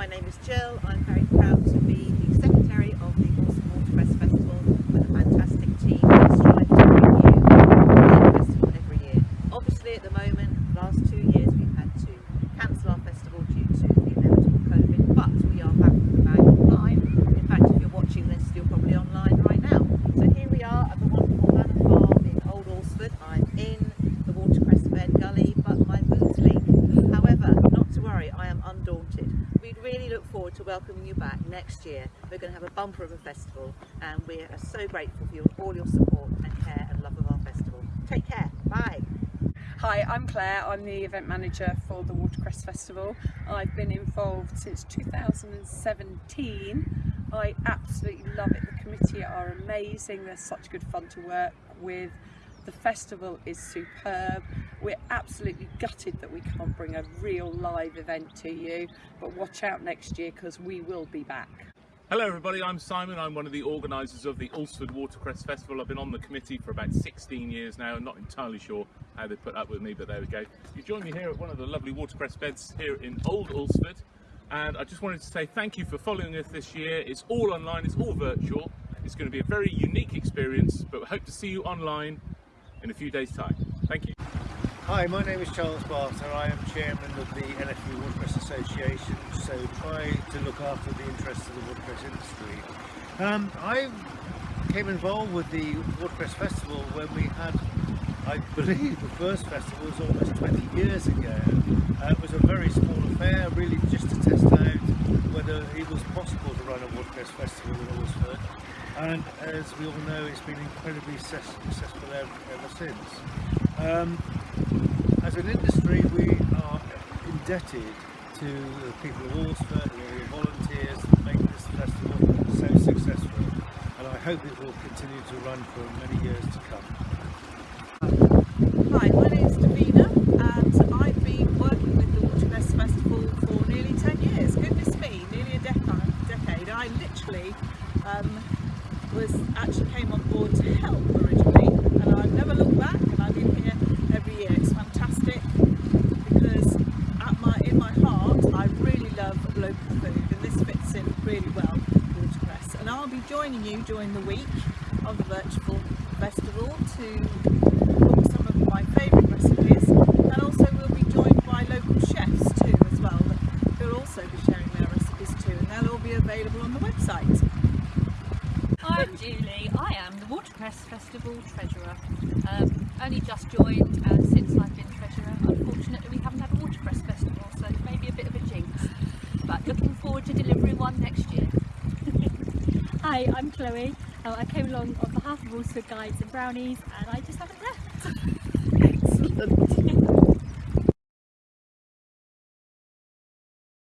my name is Jill. I'm very proud to be the Secretary of the Alresford Watercress Festival with a fantastic team that strive to bring you the festival every year. Obviously at the moment, the last two years we've had to cancel our festival due to the inevitable COVID, but we are back with the bag online. In fact, if you're watching this, you're probably online right now. So here we are at the wonderful Manor Farm in Old Alresford. I'm in the Watercress bed gully, but my boots leak. However, not to worry, I am undaunted. We really look forward to welcoming you back next year. We're going to have a bumper of a festival and we are so grateful for your, all your support and care and love of our festival. Take care. Bye. Hi, I'm Claire. I'm the event manager for the Watercress Festival. I've been involved since 2017. I absolutely love it. The committee are amazing. They're such good fun to work with. The festival is superb. We're absolutely gutted that we can't bring a real live event to you, but watch out next year because we will be back. Hello everybody, I'm Simon. I'm one of the organisers of the Alresford Watercress Festival. I've been on the committee for about 16 years now. I'm not entirely sure how they put up with me, but there we go. You join me here at one of the lovely watercress beds here in Old Alresford. And I just wanted to say thank you for following us this year. It's all online, it's all virtual. It's going to be a very unique experience, but we hope to see you online in a few days' time. Thank you. Hi, my name is Charles Barter. I am chairman of the NFU Watercress Association, so try to look after the interests of the watercress industry. Um, I came involved with the Watercress Festival when we had, I believe, the first festival was almost 20 years ago. Uh, it was a very small affair, really just to test out whether it was possible to run a watercress festival in Alresford. And as we all know, it's been incredibly successful ever, ever since. Um, as an industry, we are indebted to the people of Alresford and all the volunteers that make this festival so successful. And I hope it will continue to run for many years to come. Um, was actually came on board to help originally and I've never looked back and I've been here every year. It's fantastic because at my in my heart I really love local food and this fits in really well with watercress and I'll be joining you during the week of the virtual festival to cook some of my favourite recipes and also we'll be joined by local chefs too as well who'll also be sharing their recipes too and they'll all be available on the website. I'm Julie. I am the Watercress Festival Treasurer. Um, only just joined and since I've been Treasurer, unfortunately we haven't had a Watercress Festival, so maybe a bit of a jinx. But looking forward to delivering one next year. Hi, I'm Chloe. Uh, I came along on behalf of Alresford Guides and Brownies and I just haven't left.